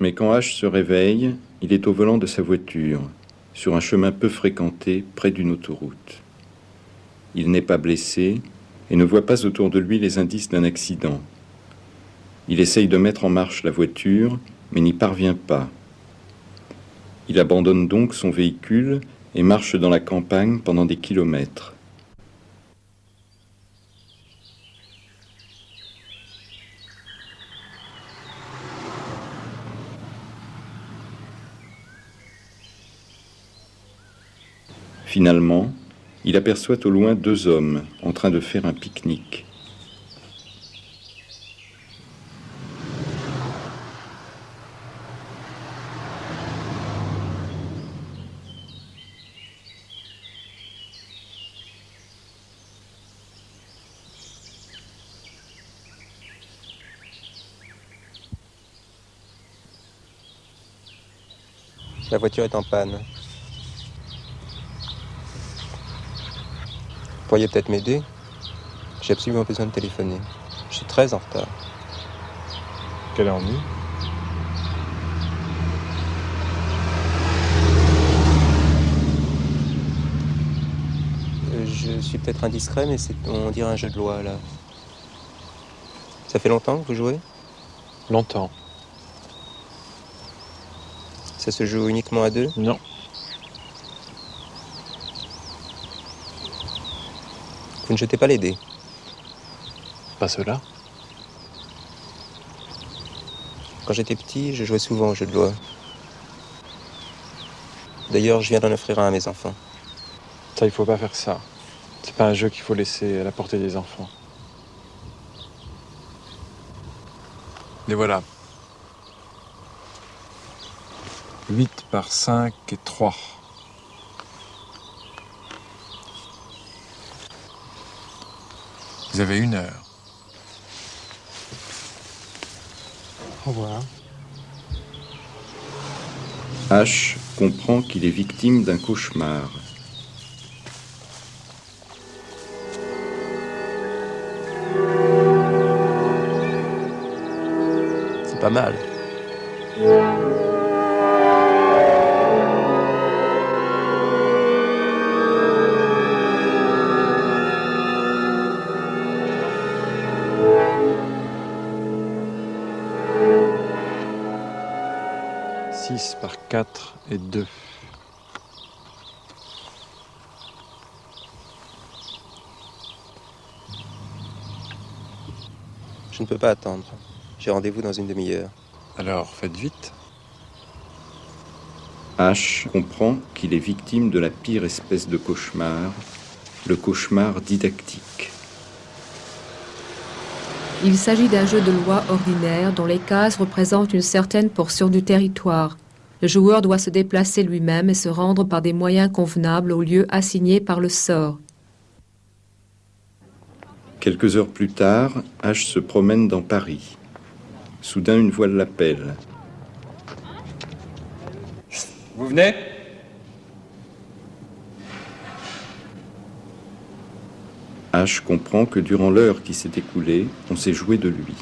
Mais quand H se réveille, il est au volant de sa voiture, sur un chemin peu fréquenté près d'une autoroute. Il n'est pas blessé et ne voit pas autour de lui les indices d'un accident. Il essaye de mettre en marche la voiture, mais n'y parvient pas. Il abandonne donc son véhicule et marche dans la campagne pendant des kilomètres. Finalement, il aperçoit au loin deux hommes en train de faire un pique-nique. La voiture est en panne. Pourriez peut-être m'aider J'ai absolument besoin de téléphoner. Je suis très en retard. Quel ennui euh, Je suis peut-être indiscret, mais c'est, on dirait un jeu de loi, là. Ça fait longtemps que vous jouez? Longtemps. Ça se joue uniquement à deux? Non. Vous ne jetez pas les dés Pas cela. Quand j'étais petit, je jouais souvent au jeu de loi. D'ailleurs, je viens d'en offrir un à mes enfants. Ça, il faut pas faire ça. C'est pas un jeu qu'il faut laisser à la portée des enfants. Les voilà. 8 par 5 et 3. Vous avez une heure. Au revoir. H comprend qu'il est victime d'un cauchemar. C'est pas mal. 6 par 4 et 2. Je ne peux pas attendre. J'ai rendez-vous dans une demi-heure. Alors, faites vite. H comprend qu'il est victime de la pire espèce de cauchemar, le cauchemar didactique. Il s'agit d'un jeu de loi ordinaire dont les cases représentent une certaine portion du territoire. Le joueur doit se déplacer lui-même et se rendre par des moyens convenables au lieu assigné par le sort. Quelques heures plus tard, H se promène dans Paris. Soudain, une voix l'appelle. Vous venez? H comprend que durant l'heure qui s'est écoulée, on s'est joué de lui.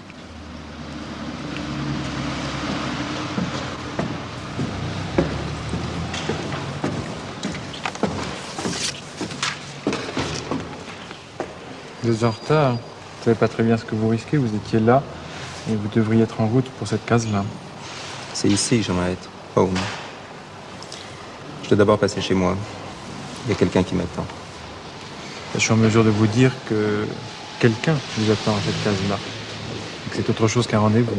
Vous êtes en retard. Vous savez pas très bien ce que vous risquez. Vous étiez là et vous devriez être en route pour cette case-là. C'est ici que j'aimerais être. Home. Je dois d'abord passer chez moi. Il y a quelqu'un qui m'attend. Je suis en mesure de vous dire que quelqu'un vous attend à cette case-là. Et que c'est autre chose qu'un rendez-vous.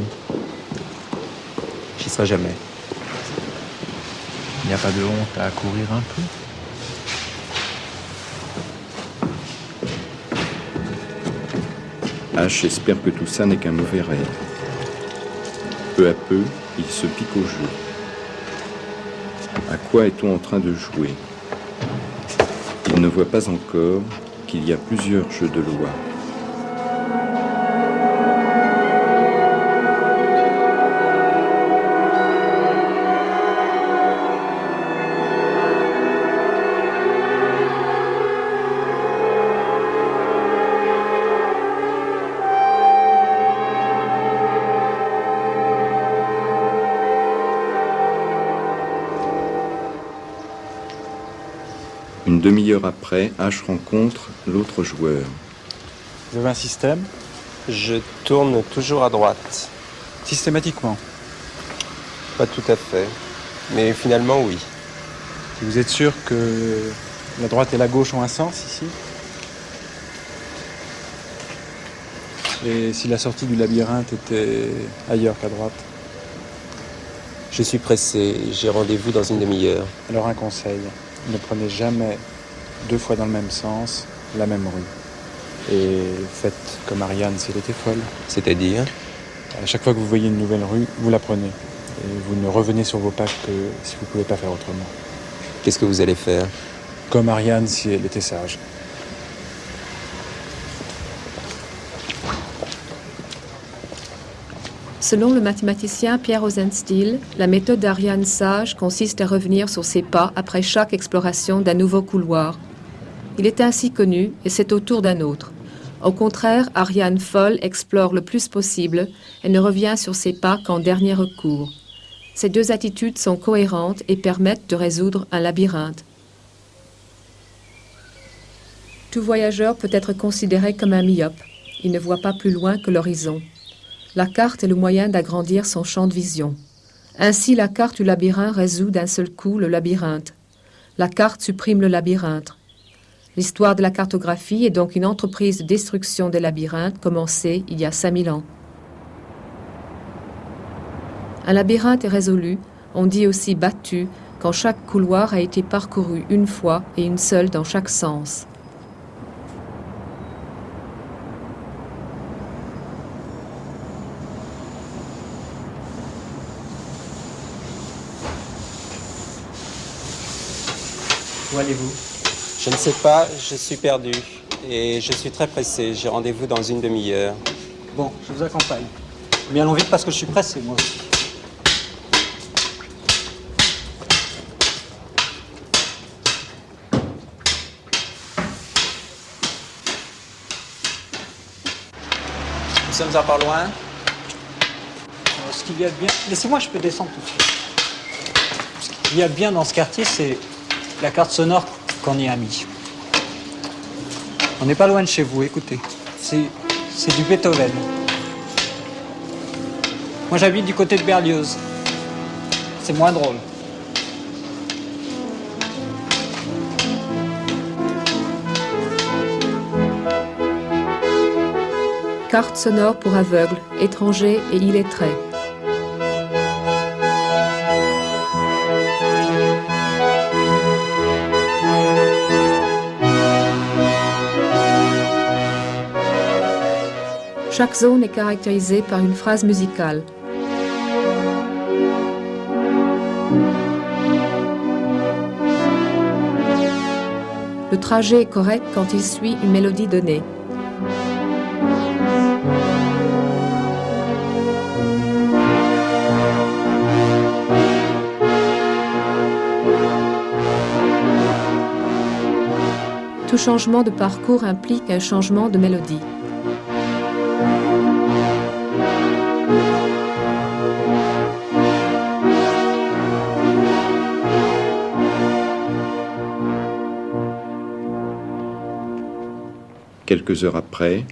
J'y serai jamais. Il n'y a pas de honte à courir un peu? H espère que tout ça n'est qu'un mauvais rêve. Peu à peu, il se pique au jeu. À quoi est-on en train de jouer? Il ne voit pas encore qu'il y a plusieurs jeux de loi. Demi-heure après, H rencontre l'autre joueur. Vous avez un système Je tourne toujours à droite. Systématiquement. Pas tout à fait. Mais finalement, oui. Vous êtes sûr que la droite et la gauche ont un sens ici? Et si la sortie du labyrinthe était ailleurs qu'à droite? Je suis pressé. J'ai rendez-vous dans une demi-heure. Alors un conseil, ne prenez jamais deux fois dans le même sens la même rue. Et faites comme Ariane si elle était folle. C'est-à-dire À chaque fois que vous voyez une nouvelle rue, vous la prenez. Et vous ne revenez sur vos pas que si vous ne pouvez pas faire autrement. Qu'est-ce que vous allez faire Comme Ariane si elle était sage. Selon le mathématicien Pierre Rosenstiel, la méthode d'Ariane sage consiste à revenir sur ses pas après chaque exploration d'un nouveau couloir. Il est ainsi connu et c'est au tour d'un autre. Au contraire, Ariane folle explore le plus possible et ne revient sur ses pas qu'en dernier recours. Ces deux attitudes sont cohérentes et permettent de résoudre un labyrinthe. Tout voyageur peut être considéré comme un myope. Il ne voit pas plus loin que l'horizon. La carte est le moyen d'agrandir son champ de vision. Ainsi, la carte du labyrinthe résout d'un seul coup le labyrinthe. La carte supprime le labyrinthe. L'histoire de la cartographie est donc une entreprise de destruction des labyrinthes commencée il y a 5000 ans. Un labyrinthe est résolu, on dit aussi battu, quand chaque couloir a été parcouru une fois et une seule dans chaque sens. Où allez-vous? Je ne sais pas, je suis perdu. Et je suis très pressé. J'ai rendez-vous dans une demi-heure. Bon, je vous accompagne. Mais allons vite parce que je suis pressé, moi aussi. Nous sommes à pas loin. Alors, Ce qu'il y a de bien... Laissez-moi, je peux descendre tout de suite. Ce qu'il y a de bien dans ce quartier, c'est la carte sonore qu'on y a mis. On n'est pas loin de chez vous, écoutez. C'est, c'est du Beethoven. Moi j'habite du côté de Berlioz. C'est moins drôle. Carte sonore pour aveugles, étrangers et illettrés. Chaque zone est caractérisée par une phrase musicale. Le trajet est correct quand il suit une mélodie donnée. Tout changement de parcours implique un changement de mélodie. Quelques heures après,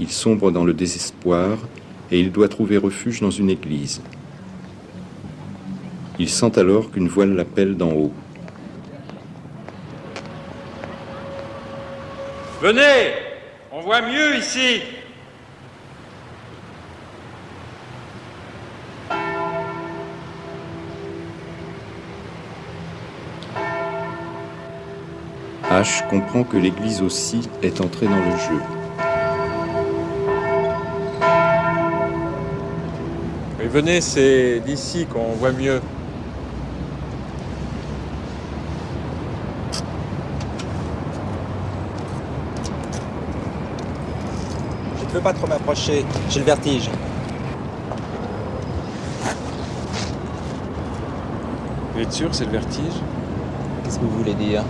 il sombre dans le désespoir et il doit trouver refuge dans une église. Il sent alors qu'une voix l'appelle d'en haut. Venez On voit mieux ici H comprend que l'église aussi est entrée dans le jeu. Venez, c'est d'ici qu'on voit mieux. Je ne peux pas trop m'approcher. J'ai le vertige. Vous êtes sûr, c'est le vertige? Qu'est-ce que vous voulez dire?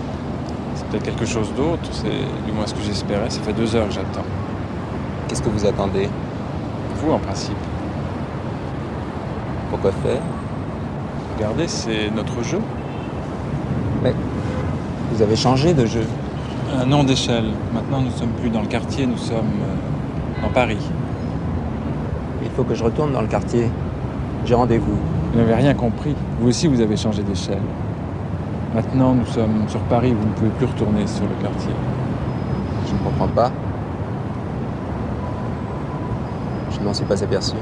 Peut-être quelque chose d'autre, c'est du moins ce que j'espérais. Ça fait deux heures que j'attends. Qu'est-ce que vous attendez? Vous, en principe. Pourquoi faire? Regardez, c'est notre jeu. Mais Vous avez changé de jeu. Un nom d'échelle. Maintenant, nous sommes plus dans le quartier, nous sommes euh, dans Paris. Il faut que je retourne dans le quartier. J'ai rendez-vous. Vous n'avez rien compris. Vous aussi, vous avez changé d'échelle. Maintenant, nous sommes sur Paris, vous ne pouvez plus retourner sur le quartier. Je ne comprends pas. Je ne m'en suis pas aperçu.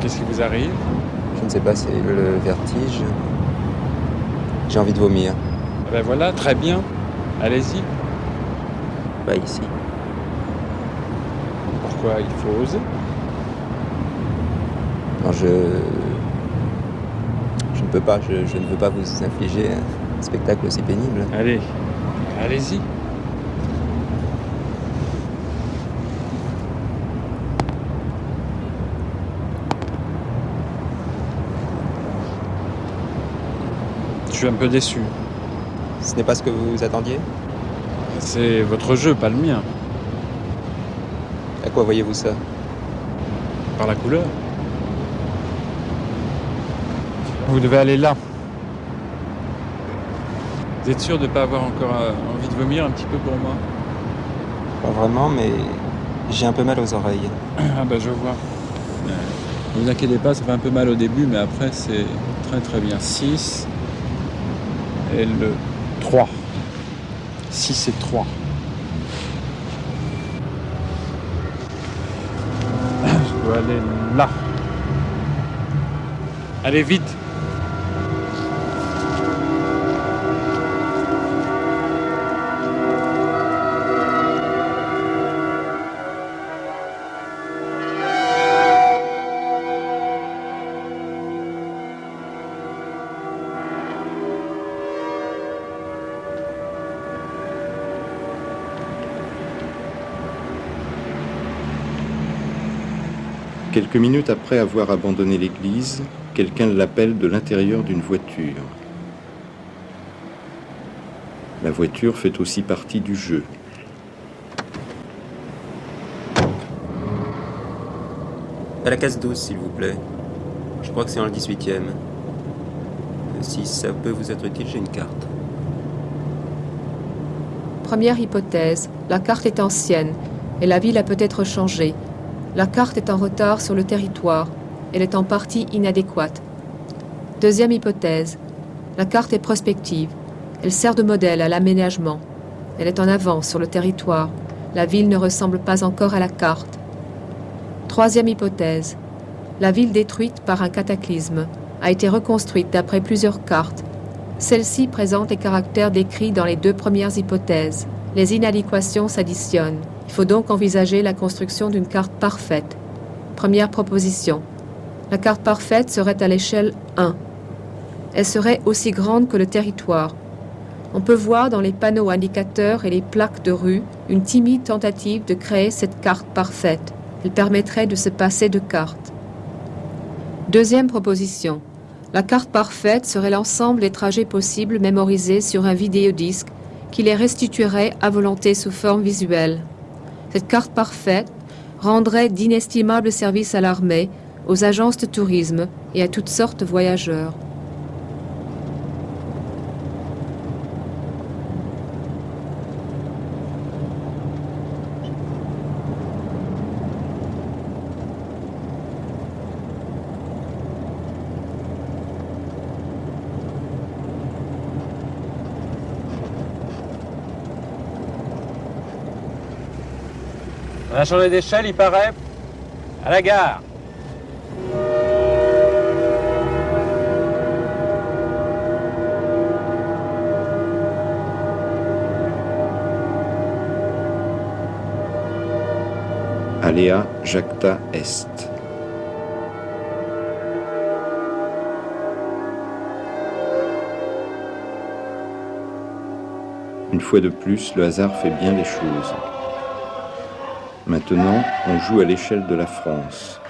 Qu'est-ce qui vous arrive? Je ne sais pas, c'est le vertige. J'ai envie de vomir. Eh Ben voilà, très bien. Allez-y. Pas ici. Pourquoi il faut oser? Non, je. Je ne peux pas, je, je ne veux pas vous infliger un spectacle aussi pénible. Allez, allez-y. Je suis un peu déçu. Ce n'est pas ce que vous attendiez? C'est votre jeu, pas le mien. À quoi voyez-vous ça? Par la couleur. Vous devez aller là. Vous êtes sûr de ne pas avoir encore euh, envie de vomir un petit peu pour moi? Pas vraiment, mais j'ai un peu mal aux oreilles. Ah bah je vois. Ne vous inquiétez pas, ça fait un peu mal au début, mais après c'est très très bien. 6 et le 3. 6 et 3. Je dois aller là. Allez vite Quelques minutes après avoir abandonné l'église, quelqu'un l'appelle de l'intérieur d'une voiture. La voiture fait aussi partie du jeu. À la case 12, s'il vous plaît. Je crois que c'est en le 18e. Si ça peut vous être utile, j'ai une carte. Première hypothèse, la carte est ancienne et la ville a peut-être changé. La carte est en retard sur le territoire. Elle est en partie inadéquate. Deuxième hypothèse, la carte est prospective. Elle sert de modèle à l'aménagement. Elle est en avance sur le territoire. La ville ne ressemble pas encore à la carte. Troisième hypothèse, la ville détruite par un cataclysme a été reconstruite d'après plusieurs cartes. Celle-ci présente les caractères décrits dans les deux premières hypothèses. Les inadéquations s'additionnent. Il faut donc envisager la construction d'une carte parfaite. Première proposition. La carte parfaite serait à l'échelle 1. Elle serait aussi grande que le territoire. On peut voir dans les panneaux indicateurs et les plaques de rue une timide tentative de créer cette carte parfaite. Elle permettrait de se passer de cartes. Deuxième proposition. La carte parfaite serait l'ensemble des trajets possibles mémorisés sur un vidéodisque qui les restituerait à volonté sous forme visuelle. Cette carte parfaite rendrait d'inestimables services à l'armée, aux agences de tourisme et à toutes sortes de voyageurs. A changé d'échelle, il paraît. À la gare. Alea Jacta Est. Une fois de plus, le hasard fait bien les choses. Maintenant, on joue à l'échelle de la France.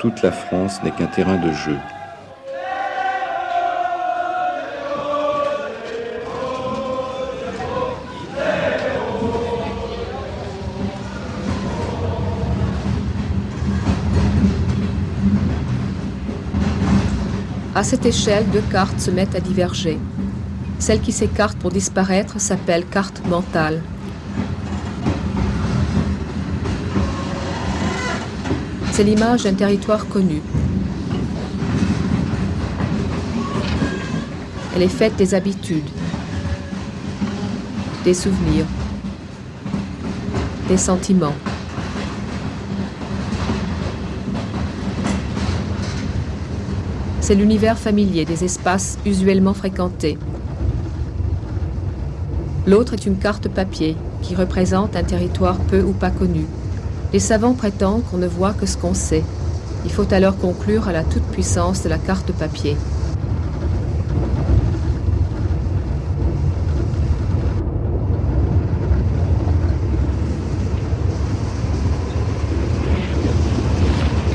Toute la France n'est qu'un terrain de jeu. À cette échelle, deux cartes se mettent à diverger. Celle qui s'écarte pour disparaître s'appelle carte mentale. C'est l'image d'un territoire connu. Elle est faite des habitudes, des souvenirs, des sentiments. C'est l'univers familier des espaces usuellement fréquentés. L'autre est une carte papier qui représente un territoire peu ou pas connu. Les savants prétendent qu'on ne voit que ce qu'on sait. Il faut alors conclure à la toute-puissance de la carte papier.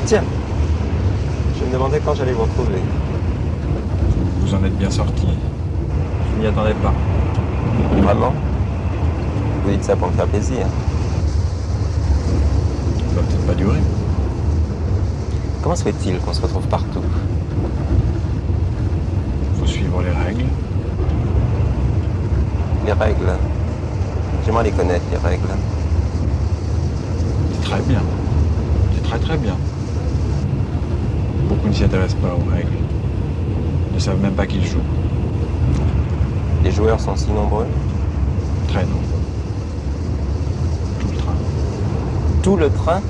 Tiens, je me demandais quand j'allais vous retrouver. Vous en êtes bien sorti. Je m'y attendais pas. Vraiment? Vous dites ça pour me faire plaisir. Va peut-être pas durer. Comment se fait-il qu'on se retrouve partout Faut suivre les règles. Les règles. J'aimerais les connaître, les règles. C'est très bien. C'est très très bien. Beaucoup ne s'y intéressent pas aux règles. Ils ne savent même pas qu'ils jouent. Les joueurs sont si nombreux. Très nombreux. Tout le train. Tout le train.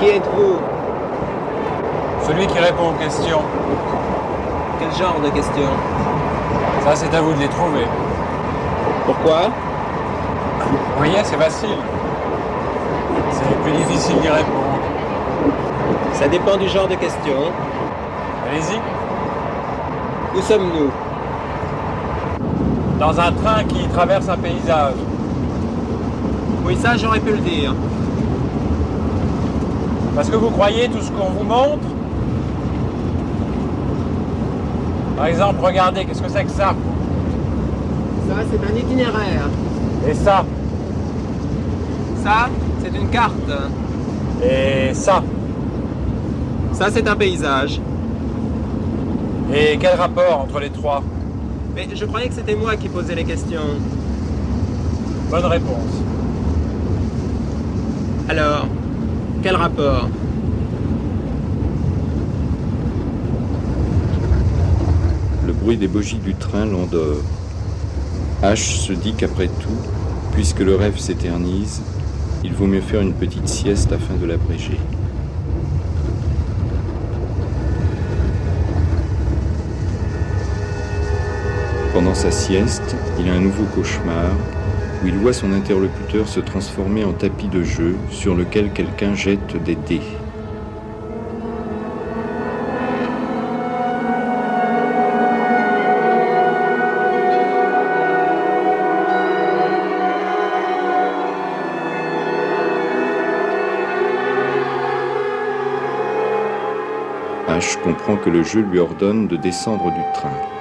Qui êtes-vous? Celui qui répond aux questions. Quel genre de questions? Ça, c'est à vous de les trouver. Pourquoi? Vous voyez, c'est facile. C'est plus difficile d'y répondre. Ça dépend du genre de questions. Allez-y. Où sommes-nous? Dans un train qui traverse un paysage. Oui, ça j'aurais pu le dire. Parce que vous croyez tout ce qu'on vous montre? Par exemple, regardez, qu'est-ce que c'est que ça? Ça, c'est un itinéraire. Et ça? Ça, c'est une carte. Et ça? Ça, c'est un paysage. Et quel rapport entre les trois? Mais je croyais que c'était moi qui posais les questions. Bonne réponse. Alors, quel rapport? Le bruit des bogies du train l'endort. H se dit qu'après tout, puisque le rêve s'éternise, il vaut mieux faire une petite sieste afin de l'abréger. Pendant sa sieste, il a un nouveau cauchemar où il voit son interlocuteur se transformer en tapis de jeu sur lequel quelqu'un jette des dés. H comprend que le jeu lui ordonne de descendre du train.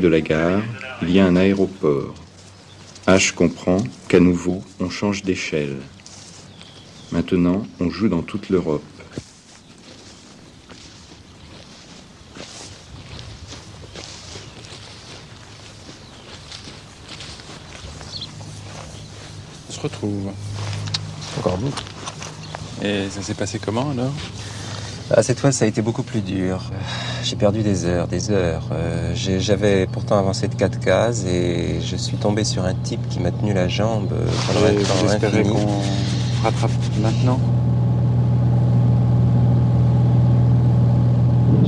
De la gare, il y a un aéroport. H comprend qu'à nouveau, on change d'échelle. Maintenant, on joue dans toute l'Europe. On se retrouve. Encore vous. Et ça s'est passé comment alors? Ah, cette fois, ça a été beaucoup plus dur. J'ai perdu des heures, des heures. Euh, J'avais pourtant avancé de 4 cases et je suis tombé sur un type qui m'a tenu la jambe euh, pendant un temps infini. qu'on rattrape maintenant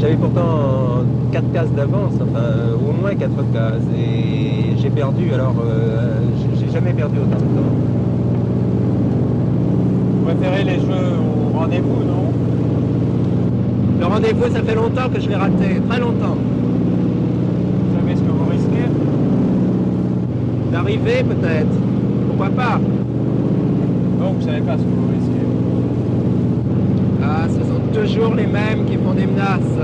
J'avais pourtant 4 cases d'avance, enfin euh, au moins 4 cases. Et j'ai perdu, alors euh, j'ai- j'ai jamais perdu autant de temps. Vous préférez les jeux au rendez-vous, non? Le rendez-vous, ça fait longtemps que je l'ai raté, très longtemps. Vous savez ce que vous risquez D'arriver peut-être, pourquoi pas? Non, vous savez pas ce que vous risquez. Ah, ce sont toujours les mêmes qui font des menaces.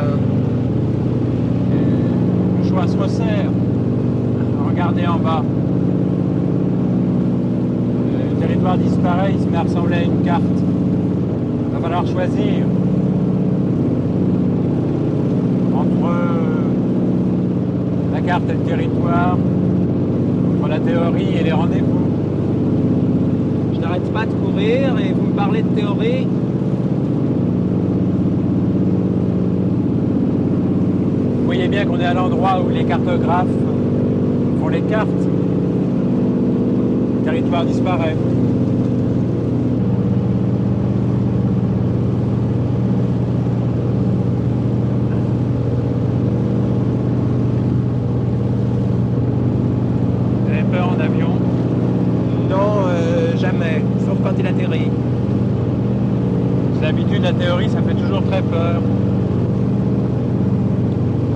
Le choix se resserre. Regardez en bas. Le territoire disparaît, il se met à ressembler à une carte. Il va falloir choisir. Entre la carte et le territoire, la théorie et les rendez-vous. Je n'arrête pas de courir et vous me parlez de théorie Vous voyez bien qu'on est à l'endroit où les cartographes font les cartes. Le territoire disparaît. Vous avez peur en avion Non, euh, jamais, sauf quand il atterrit. C'est l'habitude, la théorie, ça fait toujours très peur.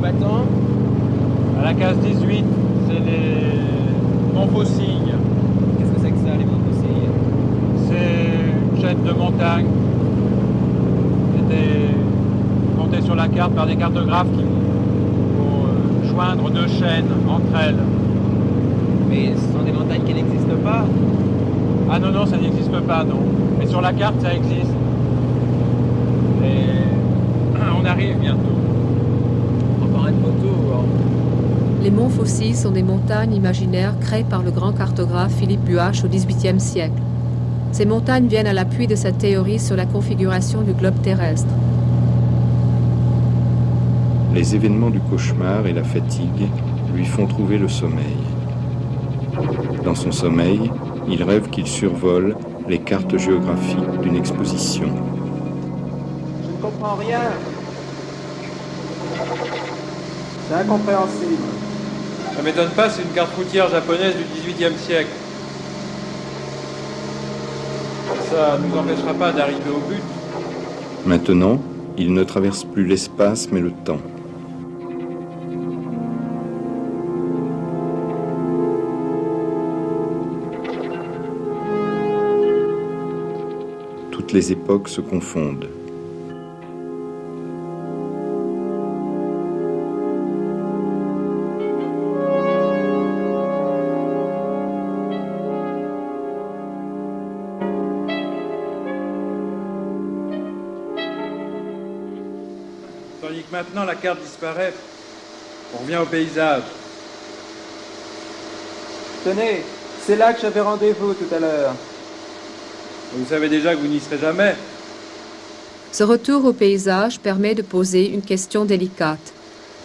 Battant À la case 18, c'est les Montfaucilles. Qu'est-ce que c'est que ça, les montgolfières C'est une chaîne de montagne. C'était compté sur la carte par des cartographes qui vont euh, joindre deux chaînes entre elles. Mais ce sont des montagnes qui n'existent pas? Ah non, non, ça n'existe pas, non. Mais sur la carte, ça existe. Et on arrive bientôt. Une photo. hein. Les monts fossiles sont des montagnes imaginaires créées par le grand cartographe Philippe Buache au XVIIIe siècle. Ces montagnes viennent à l'appui de sa théorie sur la configuration du globe terrestre. Les événements du cauchemar et la fatigue lui font trouver le sommeil. Dans son sommeil, il rêve qu'il survole les cartes géographiques d'une exposition. Je ne comprends rien. C'est incompréhensible. Ça m'étonne pas, c'est une carte routière japonaise du XVIIIe siècle. Ça ne nous empêchera pas d'arriver au but. Maintenant, il ne traverse plus l'espace mais le temps. Toutes les époques se confondent. Maintenant la carte disparaît, on revient au paysage. Tenez, c'est là que j'avais rendez-vous tout à l'heure. Vous savez déjà que vous n'y serez jamais. Ce retour au paysage permet de poser une question délicate.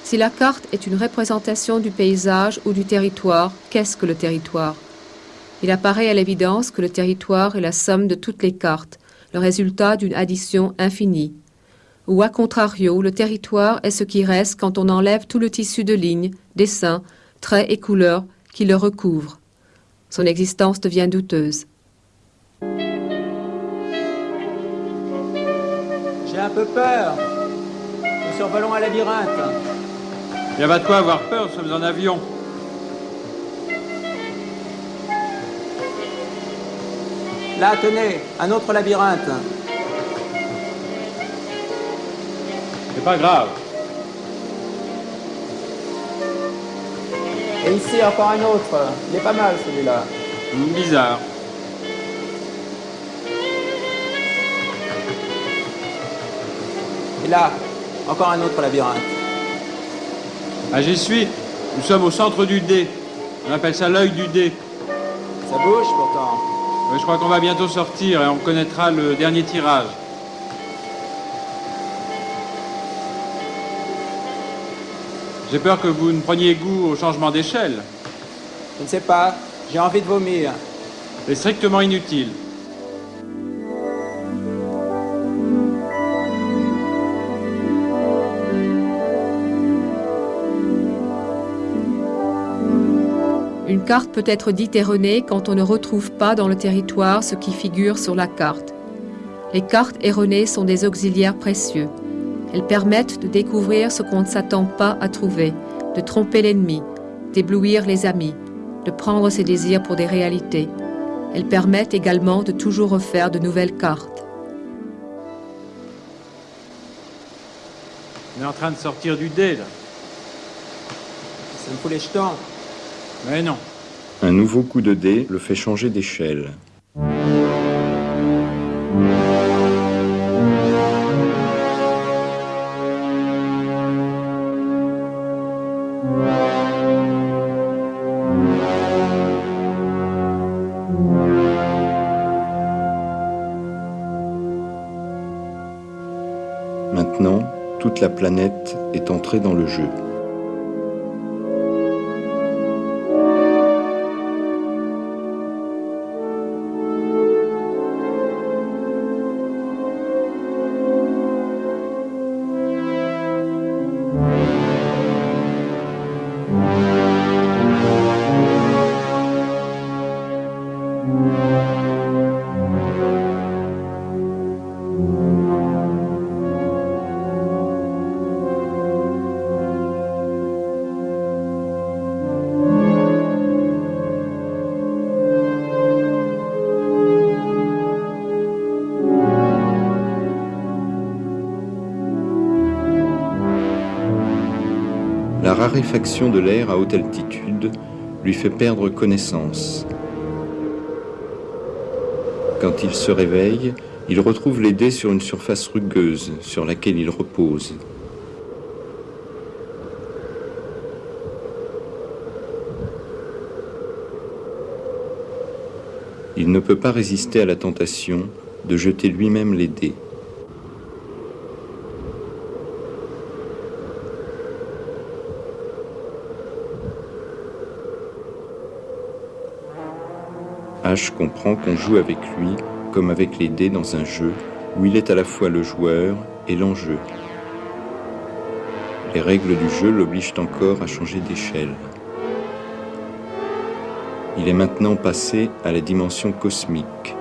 Si la carte est une représentation du paysage ou du territoire, qu'est-ce que le territoire? Il apparaît à l'évidence que le territoire est la somme de toutes les cartes, le résultat d'une addition infinie. Ou à contrario, le territoire est ce qui reste quand on enlève tout le tissu de lignes, dessins, traits et couleurs qui le recouvrent. Son existence devient douteuse. J'ai un peu peur. Nous survolons un labyrinthe. Il n'y a pas de quoi avoir peur, nous sommes en avion. Là, tenez, un autre labyrinthe. Pas grave. Et ici, encore un autre. Il est pas mal celui-là. Bizarre. Et là, encore un autre labyrinthe. Ah, j'y suis. Nous sommes au centre du dé. On appelle ça l'œil du dé. Ça bouge pourtant. Je crois qu'on va bientôt sortir et on connaîtra le dernier tirage. J'ai peur que vous ne preniez goût au changement d'échelle. Je ne sais pas. J'ai envie de vomir. C'est strictement inutile. Une carte peut être dite erronée quand on ne retrouve pas dans le territoire ce qui figure sur la carte. Les cartes erronées sont des auxiliaires précieux. Elles permettent de découvrir ce qu'on ne s'attend pas à trouver, de tromper l'ennemi, d'éblouir les amis, de prendre ses désirs pour des réalités. Elles permettent également de toujours refaire de nouvelles cartes. On est en train de sortir du dé, là. Ça me fout les jetons. Mais non. Un nouveau coup de dé le fait changer d'échelle. La planète est entrée dans le jeu. Raréfaction de l'air à haute altitude lui fait perdre connaissance. Quand il se réveille, il retrouve les dés sur une surface rugueuse sur laquelle il repose. Il ne peut pas résister à la tentation de jeter lui-même les dés. Comprend qu'on joue avec lui comme avec les dés dans un jeu où il est à la fois le joueur et l'enjeu. Les règles du jeu l'obligent encore à changer d'échelle. Il est maintenant passé à la dimension cosmique.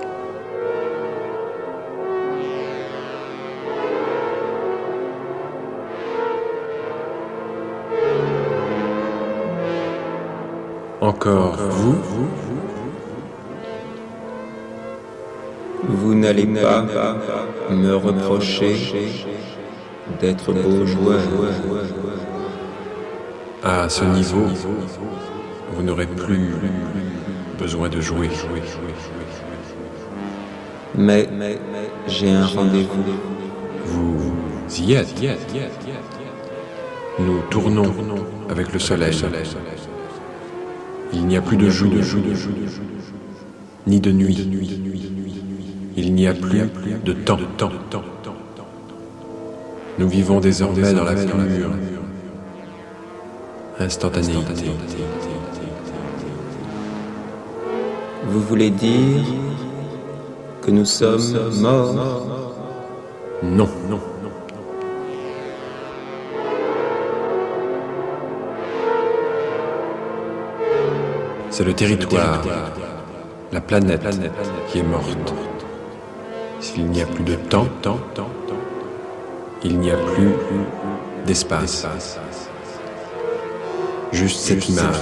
Encore n'allez pas me reprocher d'être beau joueur. À ce niveau, vous n'aurez plus besoin de jouer. Mais j'ai un rendez-vous. Vous y êtes. Nous tournons avec le soleil. Il n'y a plus de jour, ni de nuit. Il n'y a plus de temps. Nous vivons désormais dans la pure instantanéité. Vous voulez dire que nous sommes morts? Non, non. C'est le territoire, la planète qui est morte. S'il n'y a plus de temps, il n'y a plus d'espace. Juste cette image.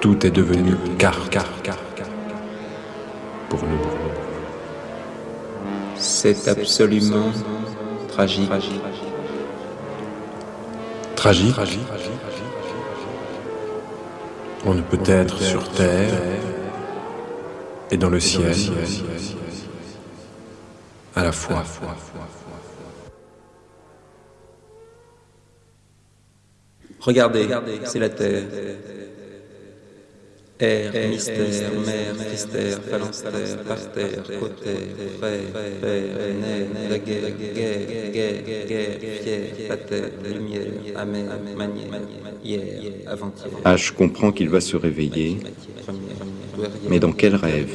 Tout est devenu car, car, car, pour nous. C'est absolument tragique. Tragique. On ne peut être sur Terre et dans le ciel à la fois. Regardez, c'est la Terre. Air, mystère, mer, mystère, phalanstère, parterre, côté, frère, père, nerf, la guerre, guerre, guerre, guerre, fier, pater, lumière, amère, manière, hier, avant-hier. H comprend qu'il va se réveiller, mais dans quel rêve.